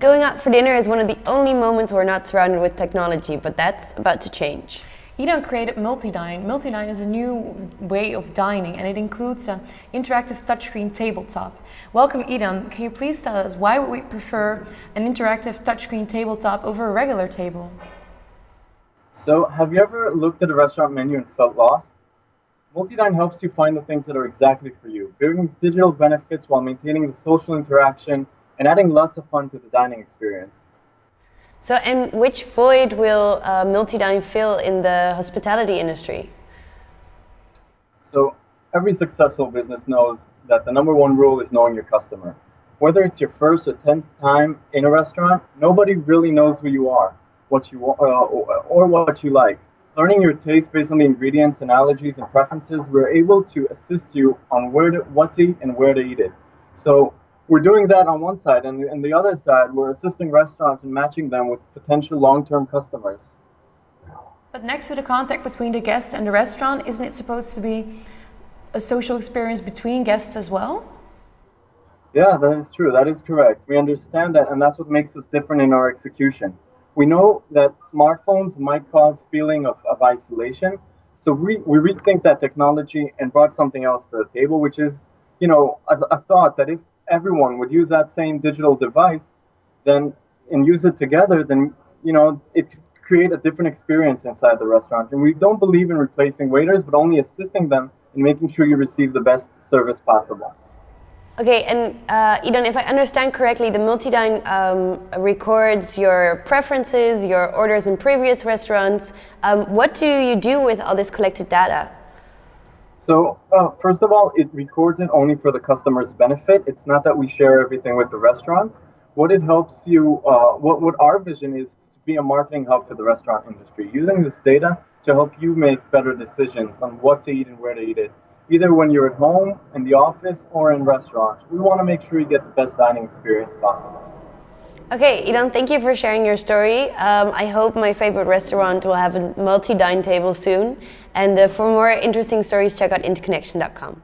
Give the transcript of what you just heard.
Going out for dinner is one of the only moments we're not surrounded with technology, but that's about to change. Edon created Multidine. Multidine is a new way of dining and it includes an interactive touchscreen tabletop. Welcome Edon, can you please tell us why would we prefer an interactive touchscreen tabletop over a regular table? So, have you ever looked at a restaurant menu and felt lost? Multidine helps you find the things that are exactly for you, bringing digital benefits while maintaining the social interaction and adding lots of fun to the dining experience. So, and which void will uh, Multidine fill in the hospitality industry? So, every successful business knows that the number one rule is knowing your customer. Whether it's your first or tenth time in a restaurant, nobody really knows who you are, what you uh, or what you like. Learning your taste based on the ingredients and allergies and preferences, we're able to assist you on where to, what to eat and where to eat it. So we're doing that on one side, and on the other side, we're assisting restaurants and matching them with potential long-term customers. But next to the contact between the guest and the restaurant, isn't it supposed to be a social experience between guests as well? Yeah, that is true. That is correct. We understand that, and that's what makes us different in our execution. We know that smartphones might cause feeling of, of isolation, so we, we rethink that technology and brought something else to the table, which is, you know, a, a thought that if everyone would use that same digital device, then and use it together, then you know it could create a different experience inside the restaurant. And we don't believe in replacing waiters, but only assisting them in making sure you receive the best service possible. Okay, and uh, Edon, if I understand correctly, the Multidine um, records your preferences, your orders in previous restaurants. Um, what do you do with all this collected data? So uh, first of all, it records it only for the customer's benefit. It's not that we share everything with the restaurants. What it helps you, uh, what, what our vision is to be a marketing hub for the restaurant industry, using this data to help you make better decisions on what to eat and where to eat it, either when you're at home, in the office, or in restaurants. We want to make sure you get the best dining experience possible. Okay, Edon, thank you for sharing your story. Um, I hope my favorite restaurant will have a multi-dine table soon. And uh, for more interesting stories, check out interconnection.com.